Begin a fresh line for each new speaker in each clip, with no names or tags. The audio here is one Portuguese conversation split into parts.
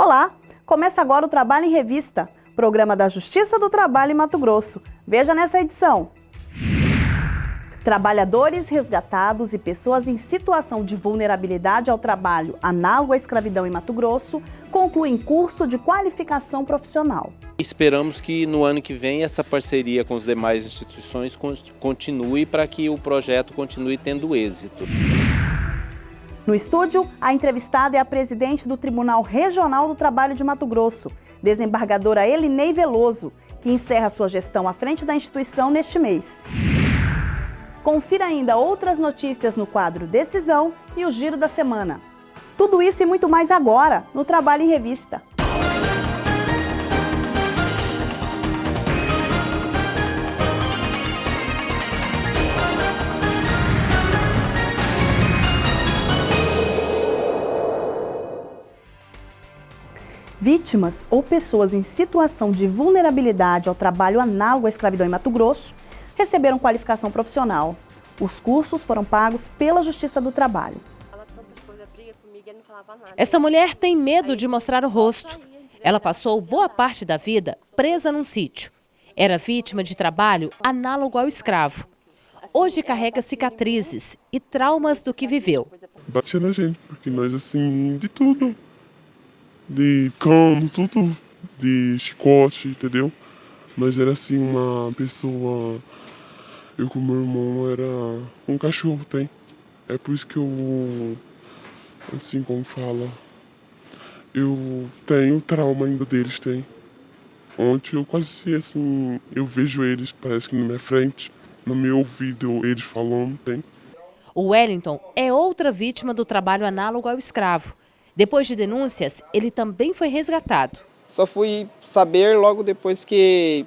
Olá! Começa agora o Trabalho em Revista, programa da Justiça do Trabalho em Mato Grosso. Veja nessa edição. Trabalhadores resgatados e pessoas em situação de vulnerabilidade ao trabalho análogo à escravidão em Mato Grosso concluem curso de qualificação profissional.
Esperamos que no ano que vem essa parceria com as demais instituições continue para que o projeto continue tendo êxito.
No estúdio, a entrevistada é a presidente do Tribunal Regional do Trabalho de Mato Grosso, desembargadora Elinei Veloso, que encerra sua gestão à frente da instituição neste mês. Confira ainda outras notícias no quadro Decisão e o Giro da Semana. Tudo isso e muito mais agora, no Trabalho em Revista. Vítimas ou pessoas em situação de vulnerabilidade ao trabalho análogo à escravidão em Mato Grosso receberam qualificação profissional. Os cursos foram pagos pela Justiça do Trabalho.
Essa mulher tem medo de mostrar o rosto. Ela passou boa parte da vida presa num sítio. Era vítima de trabalho análogo ao escravo. Hoje carrega cicatrizes e traumas do que viveu.
Batia na gente, porque nós, assim, de tudo de cano, tudo de chicote, entendeu? Mas era assim uma pessoa. Eu com meu irmão era um cachorro, tem. É por isso que eu. Assim como fala. Eu tenho trauma ainda deles, tem. Ontem eu quase assim. Eu vejo eles, parece que na minha frente. No meu ouvido eles falando, tem.
O Wellington é outra vítima do trabalho análogo ao escravo. Depois de denúncias, ele também foi resgatado.
Só fui saber logo depois que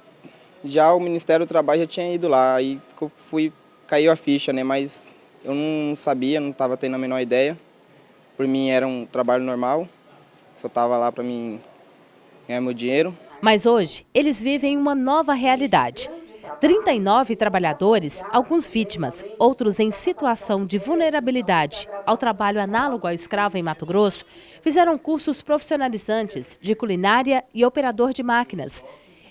já o Ministério do Trabalho já tinha ido lá. Aí fui, caiu a ficha, né? Mas eu não sabia, não estava tendo a menor ideia. Por mim era um trabalho normal, só estava lá para mim ganhar meu dinheiro.
Mas hoje eles vivem uma nova realidade. 39 trabalhadores, alguns vítimas, outros em situação de vulnerabilidade ao trabalho análogo ao escravo em Mato Grosso, fizeram cursos profissionalizantes de culinária e operador de máquinas.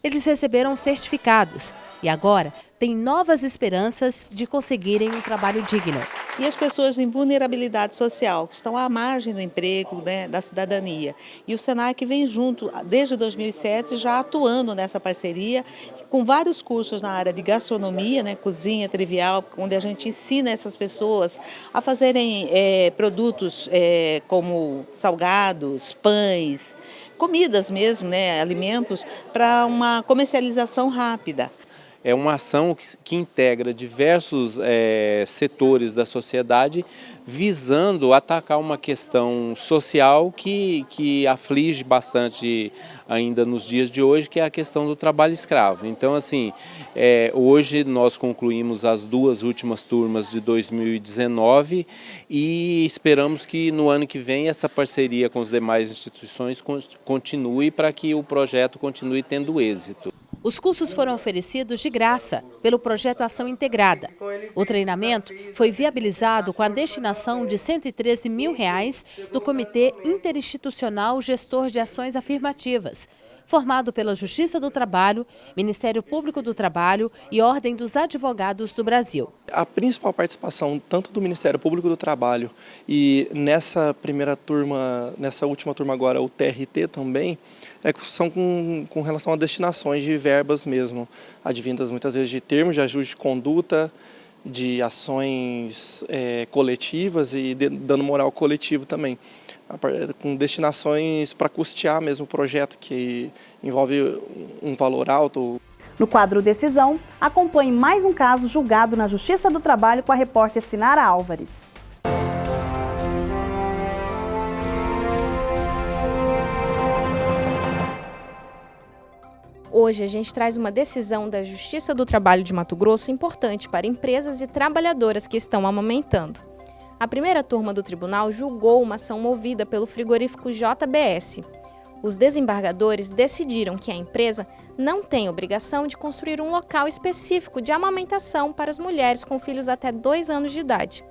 Eles receberam certificados e agora têm novas esperanças de conseguirem um trabalho digno.
E as pessoas em vulnerabilidade social, que estão à margem do emprego, né, da cidadania. E o SENAC vem junto, desde 2007, já atuando nessa parceria, com vários cursos na área de gastronomia, né, cozinha trivial, onde a gente ensina essas pessoas a fazerem é, produtos é, como salgados, pães, comidas mesmo, né, alimentos, para uma comercialização rápida.
É uma ação que, que integra diversos é, setores da sociedade visando atacar uma questão social que, que aflige bastante ainda nos dias de hoje, que é a questão do trabalho escravo. Então, assim, é, hoje nós concluímos as duas últimas turmas de 2019 e esperamos que no ano que vem essa parceria com as demais instituições continue para que o projeto continue tendo êxito.
Os cursos foram oferecidos de graça pelo projeto Ação Integrada. O treinamento foi viabilizado com a destinação de 113 mil reais do Comitê Interinstitucional Gestor de Ações Afirmativas, formado pela Justiça do Trabalho, Ministério Público do Trabalho e Ordem dos Advogados do Brasil.
A principal participação tanto do Ministério Público do Trabalho e nessa primeira turma, nessa última turma agora, o TRT também, é, são com, com relação a destinações de verbas mesmo, advindas muitas vezes de termos de ajuste de conduta, de ações é, coletivas e de, moral coletivo também, com destinações para custear mesmo o projeto, que envolve um valor alto.
No quadro Decisão, acompanhe mais um caso julgado na Justiça do Trabalho com a repórter Sinara Álvares.
Hoje a gente traz uma decisão da Justiça do Trabalho de Mato Grosso importante para empresas e trabalhadoras que estão amamentando. A primeira turma do tribunal julgou uma ação movida pelo frigorífico JBS. Os desembargadores decidiram que a empresa não tem obrigação de construir um local específico de amamentação para as mulheres com filhos até dois anos de idade.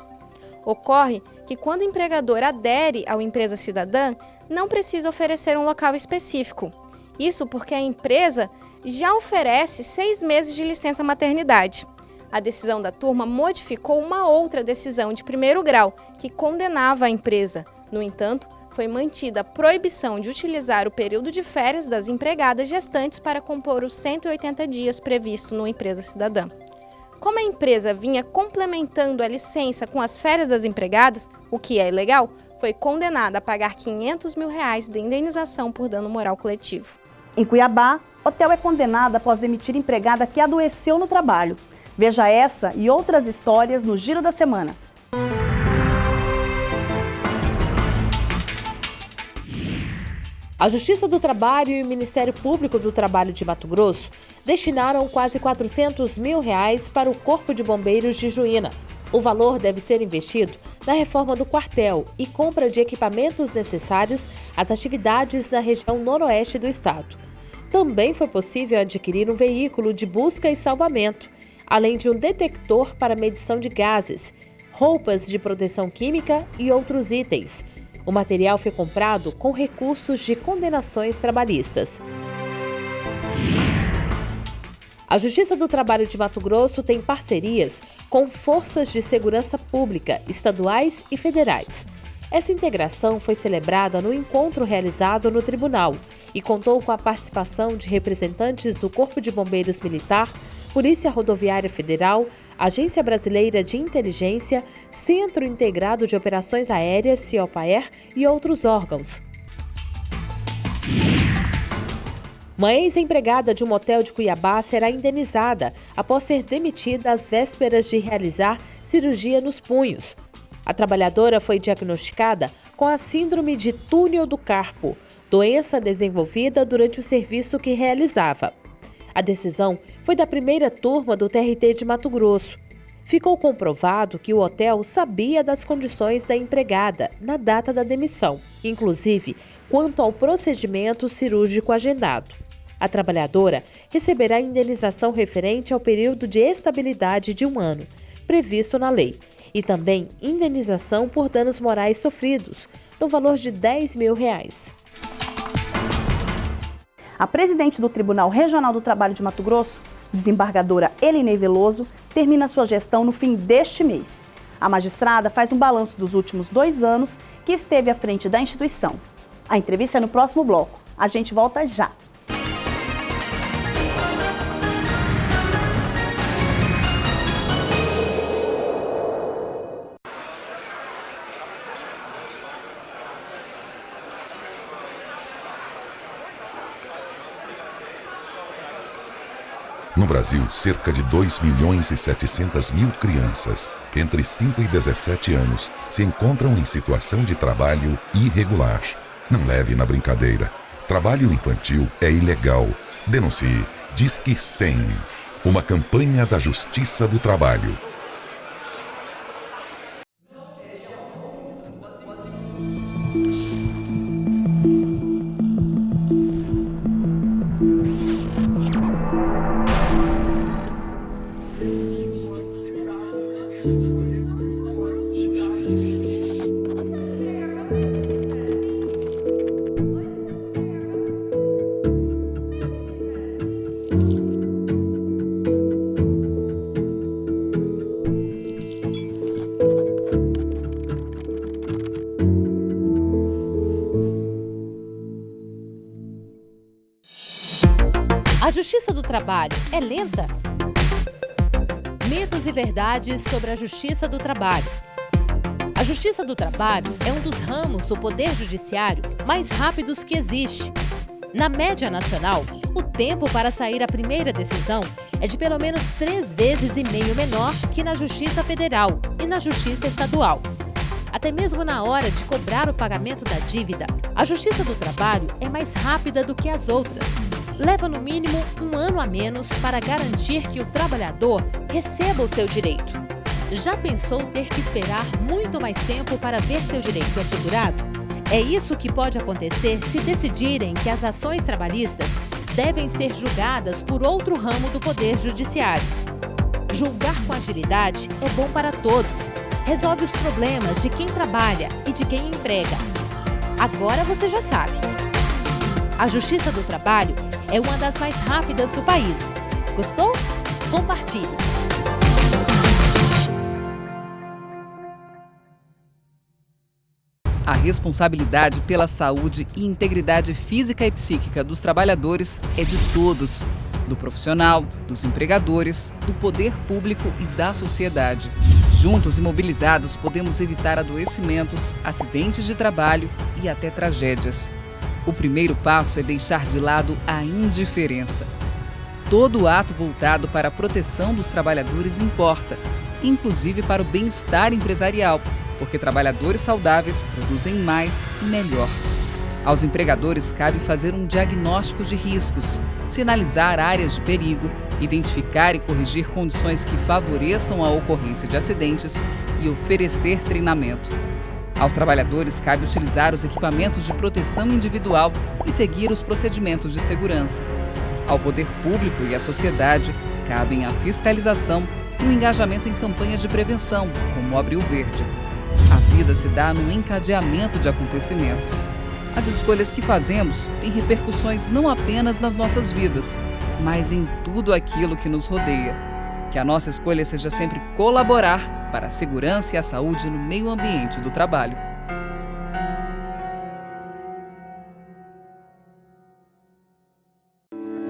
Ocorre que quando o empregador adere ao empresa cidadã, não precisa oferecer um local específico. Isso porque a empresa já oferece seis meses de licença maternidade. A decisão da turma modificou uma outra decisão de primeiro grau, que condenava a empresa. No entanto, foi mantida a proibição de utilizar o período de férias das empregadas gestantes para compor os 180 dias previsto no Empresa Cidadã. Como a empresa vinha complementando a licença com as férias das empregadas, o que é ilegal, foi condenada a pagar 500 mil reais de indenização por dano moral coletivo.
Em Cuiabá, hotel é condenado após demitir empregada que adoeceu no trabalho. Veja essa e outras histórias no Giro da Semana.
A Justiça do Trabalho e o Ministério Público do Trabalho de Mato Grosso destinaram quase 400 mil reais para o Corpo de Bombeiros de Juína. O valor deve ser investido na reforma do quartel e compra de equipamentos necessários às atividades na região noroeste do estado. Também foi possível adquirir um veículo de busca e salvamento, além de um detector para medição de gases, roupas de proteção química e outros itens. O material foi comprado com recursos de condenações trabalhistas. A Justiça do Trabalho de Mato Grosso tem parcerias com forças de segurança pública, estaduais e federais. Essa integração foi celebrada no encontro realizado no tribunal e contou com a participação de representantes do Corpo de Bombeiros Militar, Polícia Rodoviária Federal, Agência Brasileira de Inteligência, Centro Integrado de Operações Aéreas, CIOPAER e outros órgãos. Uma ex-empregada de um motel de Cuiabá será indenizada após ser demitida às vésperas de realizar cirurgia nos punhos. A trabalhadora foi diagnosticada com a síndrome de túnel do carpo, doença desenvolvida durante o serviço que realizava. A decisão foi da primeira turma do TRT de Mato Grosso. Ficou comprovado que o hotel sabia das condições da empregada na data da demissão, inclusive quanto ao procedimento cirúrgico agendado. A trabalhadora receberá indenização referente ao período de estabilidade de um ano, previsto na lei, e também indenização por danos morais sofridos, no valor de 10 mil reais.
A presidente do Tribunal Regional do Trabalho de Mato Grosso, desembargadora Elinei Veloso, termina sua gestão no fim deste mês. A magistrada faz um balanço dos últimos dois anos que esteve à frente da instituição. A entrevista é no próximo bloco. A gente volta já.
Brasil, cerca de 2 milhões e 700 mil crianças entre 5 e 17 anos se encontram em situação de trabalho irregular. Não leve na brincadeira. Trabalho infantil é ilegal. Denuncie. Disque 100. Uma campanha da Justiça do Trabalho.
Verdades sobre a justiça do trabalho. A justiça do trabalho é um dos ramos do poder judiciário mais rápidos que existe. Na média nacional, o tempo para sair a primeira decisão é de pelo menos três vezes e meio menor que na Justiça Federal e na Justiça Estadual. Até mesmo na hora de cobrar o pagamento da dívida, a Justiça do Trabalho é mais rápida do que as outras leva no mínimo um ano a menos para garantir que o trabalhador receba o seu direito. Já pensou ter que esperar muito mais tempo para ver seu direito assegurado? É isso que pode acontecer se decidirem que as ações trabalhistas devem ser julgadas por outro ramo do Poder Judiciário. Julgar com agilidade é bom para todos. resolve os problemas de quem trabalha e de quem emprega. Agora você já sabe. A Justiça do Trabalho é uma das mais rápidas do país. Gostou? Compartilhe!
A responsabilidade pela saúde e integridade física e psíquica dos trabalhadores é de todos do profissional, dos empregadores, do poder público e da sociedade. Juntos e mobilizados, podemos evitar adoecimentos, acidentes de trabalho e até tragédias. O primeiro passo é deixar de lado a indiferença. Todo ato voltado para a proteção dos trabalhadores importa, inclusive para o bem-estar empresarial, porque trabalhadores saudáveis produzem mais e melhor. Aos empregadores cabe fazer um diagnóstico de riscos, sinalizar áreas de perigo, identificar e corrigir condições que favoreçam a ocorrência de acidentes e oferecer treinamento. Aos trabalhadores cabe utilizar os equipamentos de proteção individual e seguir os procedimentos de segurança. Ao poder público e à sociedade cabem a fiscalização e o engajamento em campanhas de prevenção, como o Abril Verde. A vida se dá no encadeamento de acontecimentos. As escolhas que fazemos têm repercussões não apenas nas nossas vidas, mas em tudo aquilo que nos rodeia. Que a nossa escolha seja sempre colaborar para a segurança e a saúde no meio ambiente do trabalho.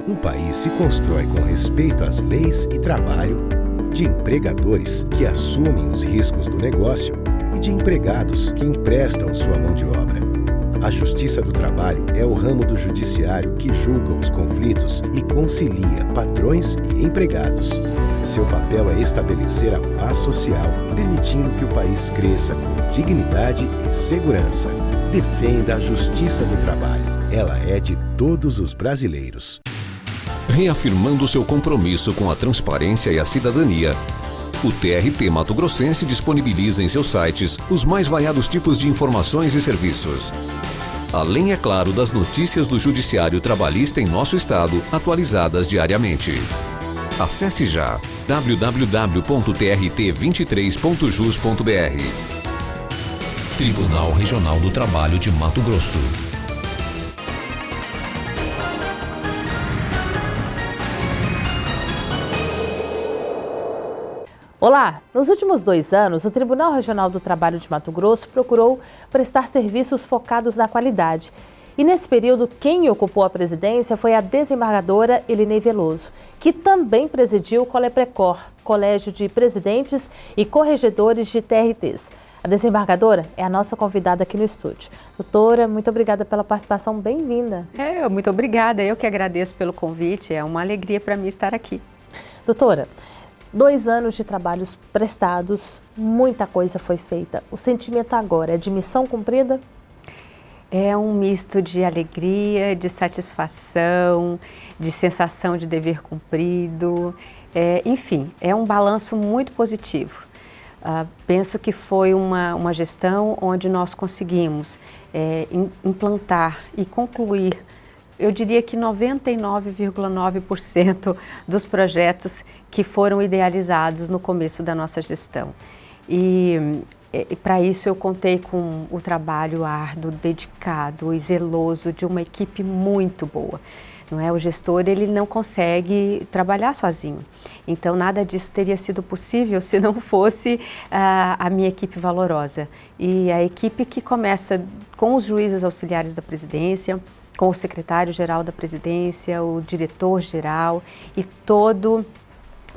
Um país se constrói com respeito às leis e trabalho, de empregadores que assumem os riscos do negócio e de empregados que emprestam sua mão de obra. A Justiça do Trabalho é o ramo do judiciário que julga os conflitos e concilia patrões e empregados. Seu papel é estabelecer a paz social, permitindo que o país cresça com dignidade e segurança. Defenda a Justiça do Trabalho. Ela é de todos os brasileiros.
Reafirmando seu compromisso com a transparência e a cidadania, o TRT Mato Grossense disponibiliza em seus sites os mais variados tipos de informações e serviços. Além, é claro, das notícias do Judiciário Trabalhista em nosso estado, atualizadas diariamente. Acesse já www.trt23.jus.br. Tribunal Regional do Trabalho de Mato Grosso.
Olá! Nos últimos dois anos, o Tribunal Regional do Trabalho de Mato Grosso procurou prestar serviços focados na qualidade. E nesse período, quem ocupou a presidência foi a desembargadora Elinei Veloso, que também presidiu o Coleprecor, Colégio de Presidentes e Corregedores de TRTs. A desembargadora é a nossa convidada aqui no estúdio. Doutora, muito obrigada pela participação, bem-vinda.
É, muito obrigada, eu que agradeço pelo convite, é uma alegria para mim estar aqui.
Doutora, Dois anos de trabalhos prestados, muita coisa foi feita. O sentimento agora é de missão cumprida?
É um misto de alegria, de satisfação, de sensação de dever cumprido. É, enfim, é um balanço muito positivo. Uh, penso que foi uma, uma gestão onde nós conseguimos é, implantar e concluir eu diria que 99,9% dos projetos que foram idealizados no começo da nossa gestão. E, e para isso eu contei com o trabalho árduo, dedicado e zeloso de uma equipe muito boa. Não é? O gestor ele não consegue trabalhar sozinho. Então nada disso teria sido possível se não fosse uh, a minha equipe valorosa. E a equipe que começa com os juízes auxiliares da presidência, com o secretário-geral da presidência, o diretor-geral e todo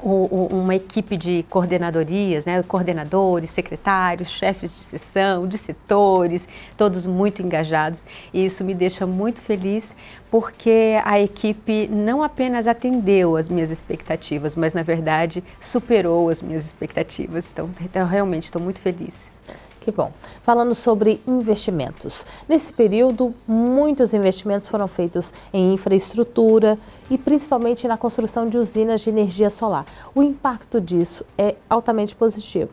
uma equipe de coordenadorias, né, coordenadores, secretários, chefes de sessão, de setores, todos muito engajados. E isso me deixa muito feliz porque a equipe não apenas atendeu as minhas expectativas, mas na verdade superou as minhas expectativas. Então, então realmente estou muito feliz.
Que bom. Falando sobre investimentos. Nesse período, muitos investimentos foram feitos em infraestrutura e principalmente na construção de usinas de energia solar. O impacto disso é altamente positivo.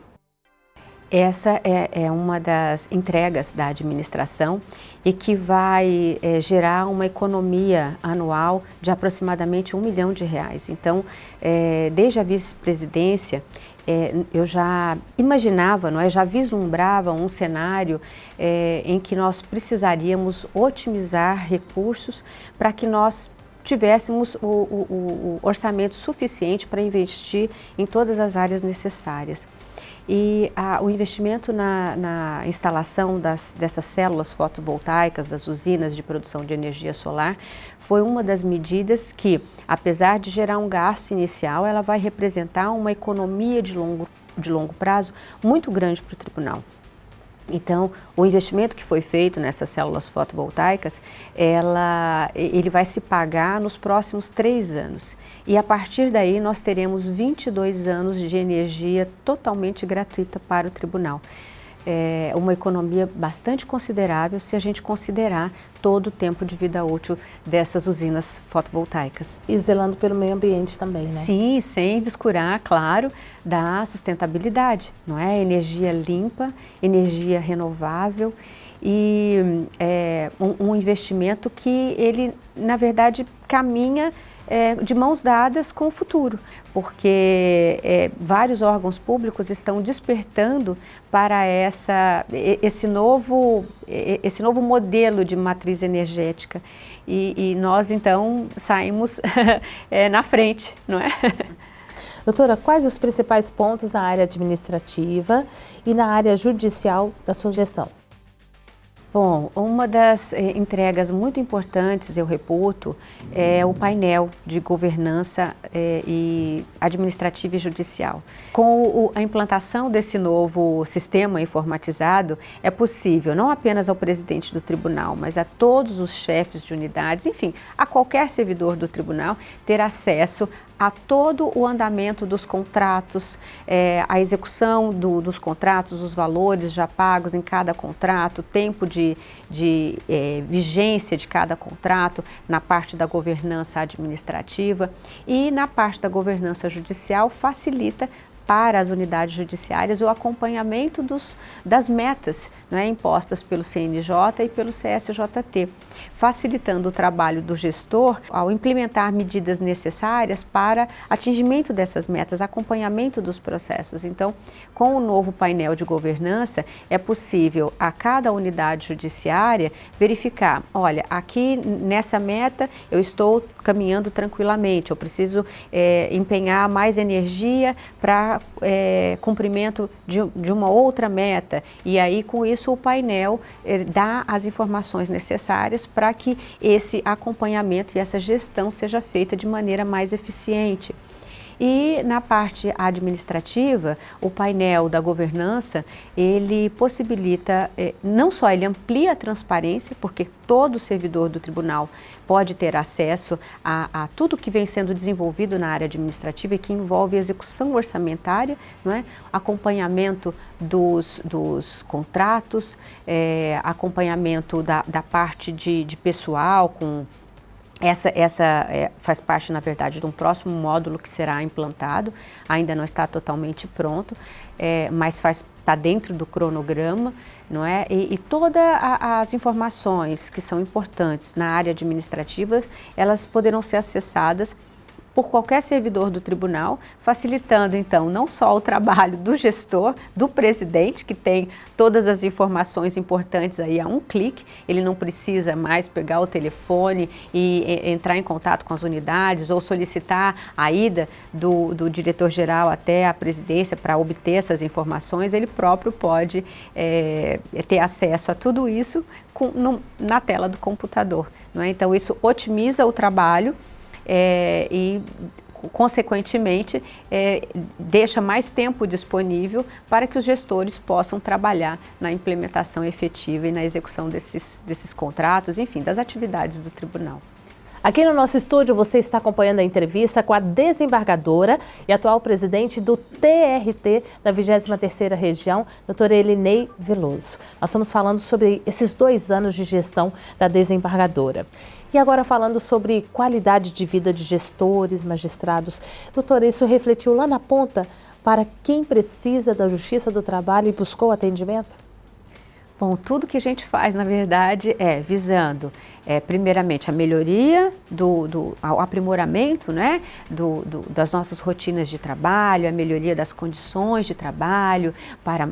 Essa é, é, uma das entregas da administração e que vai é, gerar uma economia anual de aproximadamente um milhão de reais. Então, é, desde a vice-presidência, é, eu já imaginava, não é, já vislumbrava um cenário é, em que nós precisaríamos otimizar recursos para que nós tivéssemos o, o, o orçamento suficiente para investir em todas as áreas necessárias. E a, o investimento na, na instalação das, dessas células fotovoltaicas, das usinas de produção de energia solar, foi uma das medidas que, apesar de gerar um gasto inicial, ela vai representar uma economia de longo, de longo prazo muito grande para o tribunal. Então, o investimento que foi feito nessas células fotovoltaicas, ela, ele vai se pagar nos próximos três anos. E a partir daí nós teremos 22 anos de energia totalmente gratuita para o tribunal é, uma economia bastante considerável se a gente considerar todo o tempo de vida útil dessas usinas fotovoltaicas.
E zelando pelo meio ambiente também, né?
Sim, sem descurar, claro, da sustentabilidade, não é? Energia limpa, energia renovável e é, um, um investimento que ele, na verdade, caminha é, de mãos dadas com o futuro, porque é, vários órgãos públicos estão despertando para essa, esse, novo, esse novo modelo de matriz energética e, e nós então saímos é, na frente, não é?
Doutora, quais os principais pontos na área administrativa e na área judicial da sua gestão?
Bom, uma das eh, entregas muito importantes, eu reputo, é o painel de governança eh, e administrativa e judicial. Com o, a implantação desse novo sistema informatizado, é possível não apenas ao presidente do tribunal, mas a todos os chefes de unidades, enfim, a qualquer servidor do tribunal, ter acesso a todo o andamento dos contratos, é, a execução do, dos contratos, os valores já pagos em cada contrato, tempo de, de é, vigência de cada contrato, na parte da governança administrativa e na parte da governança judicial facilita para as unidades judiciárias o acompanhamento dos, das metas né, impostas pelo CNJ e pelo CSJT, facilitando o trabalho do gestor ao implementar medidas necessárias para atingimento dessas metas, acompanhamento dos processos. Então, com o novo painel de governança, é possível a cada unidade judiciária verificar, olha, aqui nessa meta eu estou caminhando tranquilamente, eu preciso é, empenhar mais energia para é, cumprimento de, de, uma outra meta e aí com isso o painel é, dá as informações necessárias para que esse acompanhamento e essa gestão seja feita de maneira mais eficiente. E na parte administrativa, o painel da governança, ele possibilita, eh, não só ele amplia a transparência, porque todo servidor do tribunal pode ter acesso a, a, tudo que vem sendo desenvolvido na área administrativa e que envolve execução orçamentária, não é? acompanhamento dos, dos contratos, é, acompanhamento da, da parte de, de pessoal com essa, essa é, faz parte, na verdade, de um próximo módulo que será implantado, ainda não está totalmente pronto, é, mas está dentro do cronograma, não é? E, e todas as informações que são importantes na área administrativa, elas poderão ser acessadas por qualquer servidor do tribunal, facilitando então não só o trabalho do gestor, do presidente, que tem todas as informações importantes aí a um clique, ele não precisa mais pegar o telefone e, entrar em contato com as unidades ou solicitar a ida do, do diretor-geral até a presidência para obter essas informações, ele próprio pode é, ter acesso a tudo isso com, no, na tela do computador. É? Então isso otimiza o trabalho é, e consequentemente, é, deixa mais tempo disponível para que os gestores possam trabalhar na implementação efetiva e na execução desses, desses contratos, enfim, das atividades do tribunal.
Aqui no nosso estúdio você está acompanhando a entrevista com a desembargadora e atual presidente do TRT da 23ª Região, doutora Elinei Veloso. Nós estamos falando sobre esses dois anos de gestão da desembargadora. E agora falando sobre qualidade de vida de gestores, magistrados. Doutora, isso refletiu lá na ponta para quem precisa da Justiça do Trabalho e buscou atendimento?
Bom, tudo que a gente faz, na verdade, é visando, é, primeiramente, a melhoria, do, do ao aprimoramento né, do, do, das nossas rotinas de trabalho, a melhoria das condições de trabalho para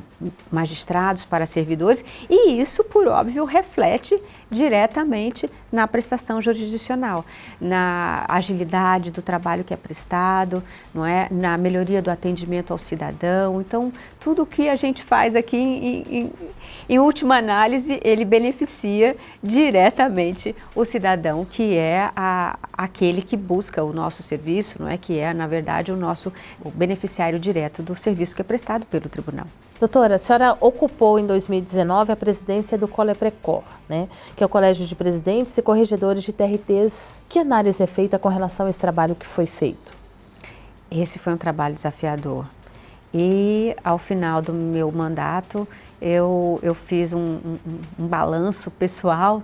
magistrados, para servidores, e isso, por óbvio, reflete diretamente na prestação jurisdicional, na agilidade do trabalho que é prestado, não é? na melhoria do atendimento ao cidadão. Então, tudo o que a gente faz aqui, em, em, em última análise, ele beneficia diretamente o cidadão, que é a, aquele que busca o nosso serviço, não é? que é, na verdade, o nosso o beneficiário direto do serviço que é prestado pelo tribunal.
Doutora, a senhora ocupou em 2019 a presidência do Coleprecor, né, que é o Colégio de Presidentes e Corregedores de TRTs. Que análise é feita com relação a esse trabalho que foi feito?
Esse foi um trabalho desafiador. E ao final do meu mandato, eu, eu fiz um, um, um balanço pessoal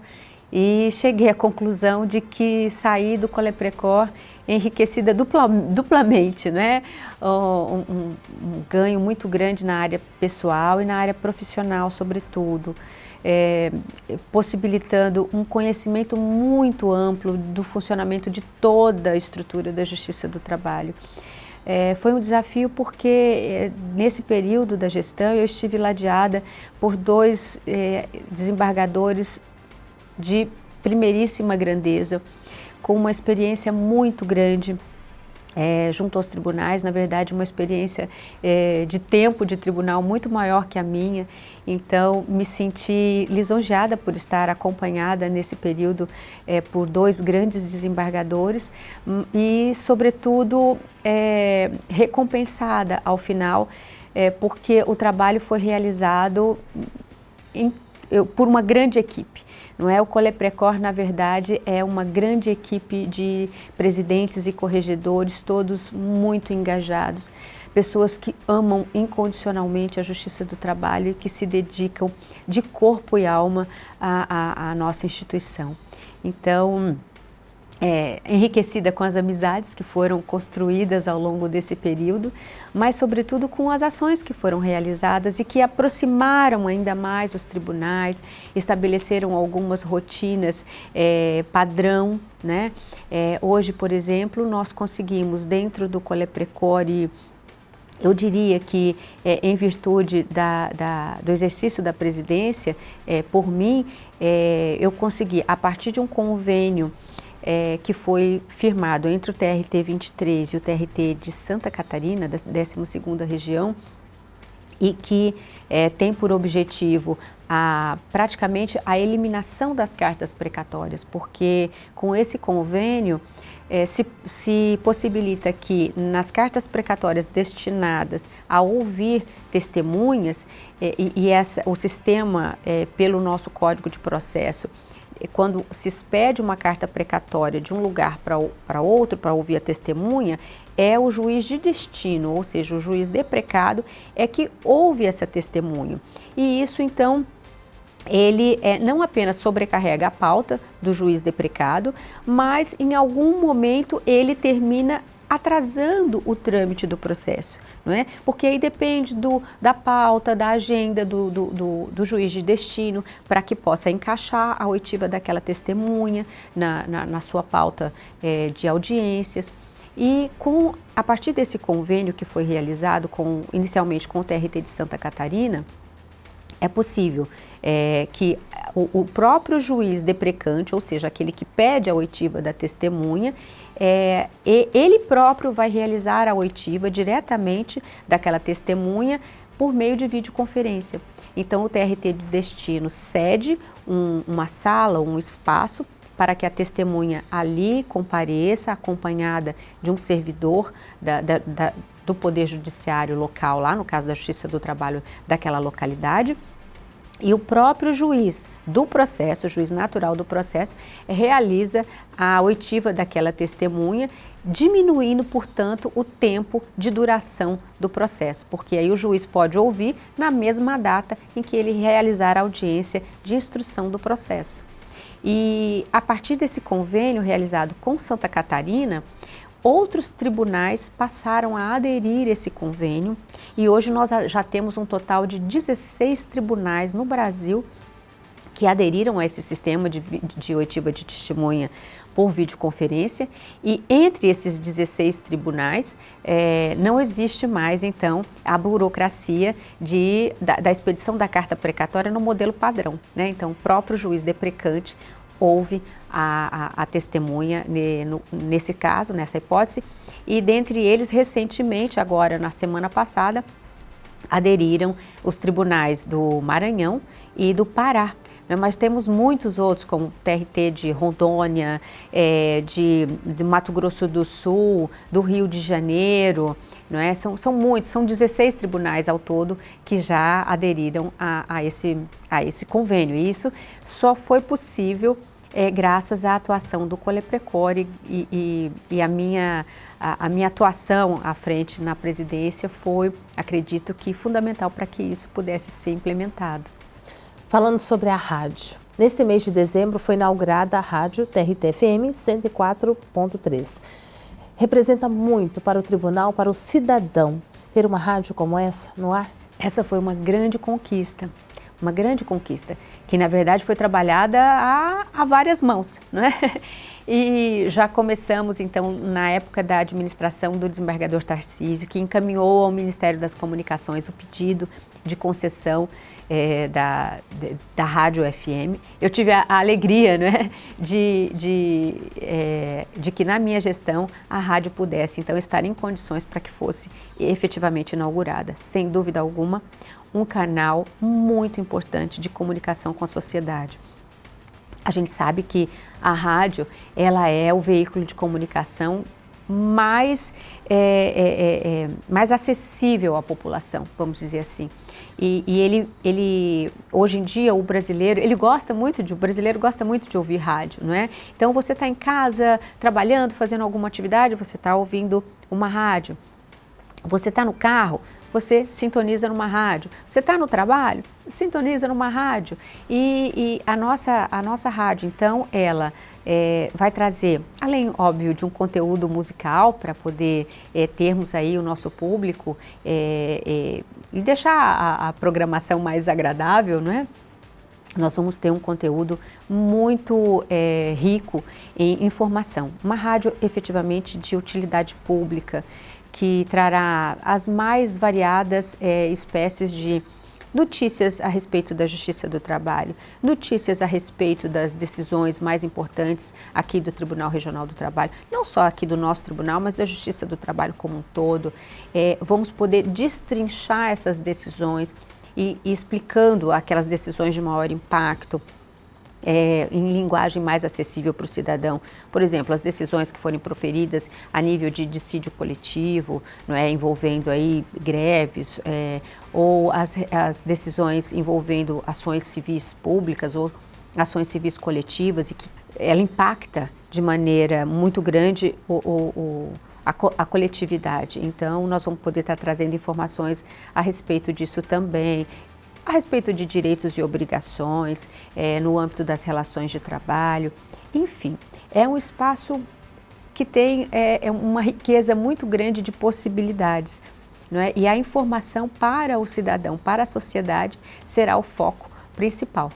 e cheguei à conclusão de que saí do Coleprecor enriquecida dupla, duplamente, né? Um, um, um, ganho muito grande na área pessoal e na área profissional, sobretudo, é, possibilitando um conhecimento muito amplo do funcionamento de toda a estrutura da Justiça do Trabalho. É, foi um desafio porque é, nesse período da gestão eu estive ladeada por dois é, desembargadores de primeiríssima grandeza, com uma experiência muito grande é, junto aos tribunais, na verdade uma experiência é, de tempo de tribunal muito maior que a minha, então me senti lisonjeada por estar acompanhada nesse período é, por dois grandes desembargadores hum, e sobretudo é, recompensada ao final, é, porque o trabalho foi realizado em, eu, por uma grande equipe. Não é o Coleprecor, na verdade, é uma grande equipe de presidentes e corregedores, todos muito engajados, pessoas que amam incondicionalmente a justiça do trabalho e que se dedicam de corpo e alma à, à, à nossa instituição. Então, é, enriquecida com as amizades que foram construídas ao longo desse período, mas sobretudo com as ações que foram realizadas e que aproximaram ainda mais os tribunais, estabeleceram algumas rotinas é, padrão. Né? É, hoje, por exemplo, nós conseguimos dentro do Coleprecore eu diria que, é, em virtude da, da, do exercício da presidência, é, por mim, é, eu consegui, a partir de um convênio é, que foi firmado entre o TRT 23 e o TRT de Santa Catarina, da 12ª região, e que é, tem por objetivo a, praticamente a eliminação das cartas precatórias, porque com esse convênio é, se, se, possibilita que nas cartas precatórias destinadas a ouvir testemunhas, é, e, e essa, o sistema, é, pelo nosso Código de Processo, quando se expede uma carta precatória de um lugar para outro, para ouvir a testemunha, é o juiz de destino, ou seja, o juiz deprecado, é que ouve essa testemunha. E isso, então, ele é, não apenas sobrecarrega a pauta do juiz deprecado, mas em algum momento ele termina atrasando o trâmite do processo não é? Porque aí depende do, da pauta, da agenda do, do, do, do juiz de destino, para que possa encaixar a oitiva daquela testemunha na, na, na sua pauta é, de audiências. E com, a partir desse convênio que foi realizado com, inicialmente com o TRT de Santa Catarina, é possível é, que o, o, próprio juiz deprecante, ou seja, aquele que pede a oitiva da testemunha, é, ele próprio vai realizar a oitiva diretamente daquela testemunha por meio de videoconferência. Então, o TRT de destino cede um, uma sala, um espaço para que a testemunha ali compareça, acompanhada de um servidor da, da, da, do Poder Judiciário local, lá no caso da Justiça do Trabalho daquela localidade, e o próprio juiz do processo, o juiz natural do processo, realiza a oitiva daquela testemunha, diminuindo, portanto, o tempo de duração do processo, porque aí o juiz pode ouvir na mesma data em que ele realizar a audiência de instrução do processo. E a partir desse convênio realizado com Santa Catarina, outros tribunais passaram a aderir esse convênio e hoje nós já temos um total de 16 tribunais no Brasil que aderiram a esse sistema de, de oitiva de testemunha por videoconferência e entre esses 16 tribunais é, não existe mais então a burocracia de, da, da, expedição da carta precatória no modelo padrão. Né? Então o próprio juiz deprecante ouve a, a, a testemunha ne, no, nesse caso, nessa hipótese e dentre eles recentemente, agora na semana passada, aderiram os tribunais do Maranhão e do Pará? Mas temos muitos outros, como TRT de Rondônia, é, de, de, Mato Grosso do Sul, do Rio de Janeiro, não é? são, são muitos, são 16 tribunais ao todo que já aderiram a, a, esse, a esse convênio. E isso só foi possível é, graças à atuação do Coleprecore e, e, e a, minha, a, a, minha atuação à frente na presidência foi, acredito que, fundamental para que isso pudesse ser implementado
falando sobre a rádio. Nesse mês de dezembro foi inaugurada a rádio TRT-FM 104.3. Representa muito para o tribunal, para o cidadão, ter uma rádio como essa no ar?
Essa foi uma grande conquista, uma grande conquista, que na verdade foi trabalhada a, a várias mãos, não é? E já começamos, então, na época da administração do desembargador Tarcísio, que encaminhou ao Ministério das Comunicações o pedido de concessão é, da, da Rádio FM. Eu tive a, a alegria né, de, de, é, de que na minha gestão a rádio pudesse então estar em condições para que fosse efetivamente inaugurada. Sem dúvida alguma, um canal muito importante de comunicação com a sociedade. A gente sabe que a rádio ela é o veículo de comunicação mais, é, é, é, é mais acessível à população, vamos dizer assim. E, e, ele, ele, hoje em dia, o brasileiro, ele gosta muito de, o brasileiro gosta muito de ouvir rádio, não é? Então você está em casa, trabalhando, fazendo alguma atividade, você está ouvindo uma rádio. Você está no carro, você sintoniza numa rádio. Você está no trabalho, sintoniza numa rádio. E, e, a, nossa, a nossa rádio, então, ela é, vai trazer, além, óbvio, de um conteúdo musical para poder é, termos aí o nosso público é, é e deixar a, a, programação mais agradável, não é? Nós vamos ter um conteúdo muito é, rico em informação. Uma rádio efetivamente de utilidade pública, que trará as mais variadas é, espécies de notícias a respeito da Justiça do Trabalho, notícias a respeito das decisões mais importantes aqui do Tribunal Regional do Trabalho, não só aqui do nosso tribunal, mas da Justiça do Trabalho como um todo. É, vamos poder destrinchar essas decisões e, e explicando aquelas decisões de maior impacto, é, em linguagem mais acessível para o cidadão. Por exemplo, as decisões que forem proferidas a nível de dissídio coletivo, não é, envolvendo aí greves, é, ou as, as decisões envolvendo ações civis públicas ou ações civis coletivas, e que ela impacta de maneira muito grande o, o, o a, co a, coletividade. Então, nós vamos poder estar trazendo informações a respeito disso também, a respeito de direitos e obrigações, é, no âmbito das relações de trabalho, enfim, é um espaço que tem é, é uma riqueza muito grande de possibilidades. Não é? E a informação para o cidadão, para a sociedade, será o foco principal.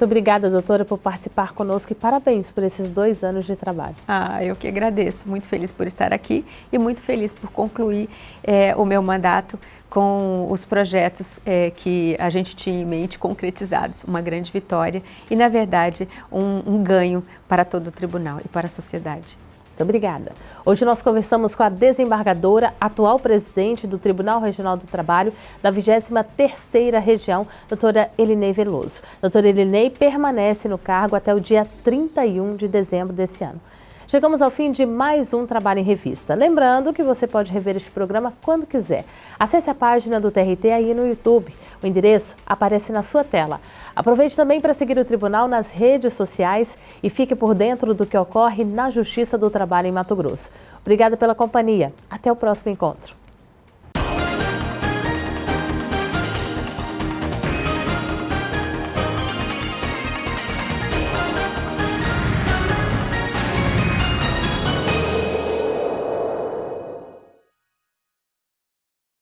Muito obrigada, doutora, por participar conosco e parabéns por esses dois anos de trabalho.
Ah, eu que agradeço. Muito feliz por estar aqui e muito feliz por concluir é, o meu mandato com os projetos é, que a gente tinha em mente concretizados. Uma grande vitória e, na verdade, um, um ganho para todo o tribunal e para a sociedade.
Muito obrigada. Hoje nós conversamos com a desembargadora, atual presidente do Tribunal Regional do Trabalho da 23ª Região, doutora Elinei Veloso. Doutora Elinei permanece no cargo até o dia 31 de dezembro desse ano. Chegamos ao fim de mais um Trabalho em Revista. Lembrando que você pode rever este programa quando quiser. Acesse a página do TRT aí no YouTube. O endereço aparece na sua tela. Aproveite também para seguir o Tribunal nas redes sociais e fique por dentro do que ocorre na Justiça do Trabalho em Mato Grosso. Obrigada pela companhia. Até o próximo encontro.